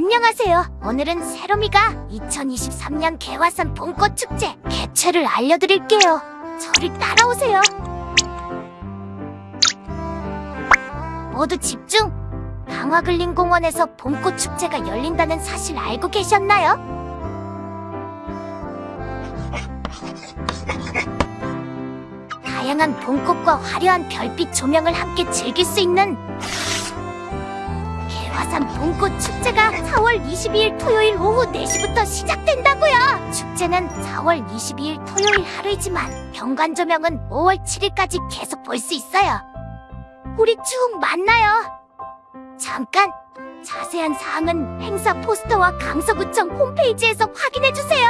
안녕하세요. 오늘은 세롬이가 2023년 개화산 봄꽃 축제 개최를 알려드릴게요. 저를 따라오세요. 모두 집중! 강화글린 공원에서 봄꽃 축제가 열린다는 사실 알고 계셨나요? 다양한 봄꽃과 화려한 별빛 조명을 함께 즐길 수 있는 개화산 봄꽃 축제가 4월 22일 토요일 오후 4시부터 시작된다고요. 축제는 4월 22일 토요일 하루이지만 경관 조명은 5월 7일까지 계속 볼 수 있어요. 우리 쭉 만나요. 잠깐 자세한 사항은 행사 포스터와 강서구청 홈페이지에서 확인해 주세요.